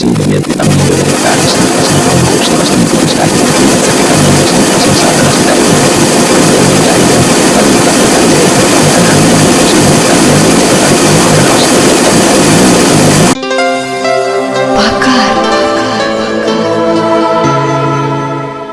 sini pas kita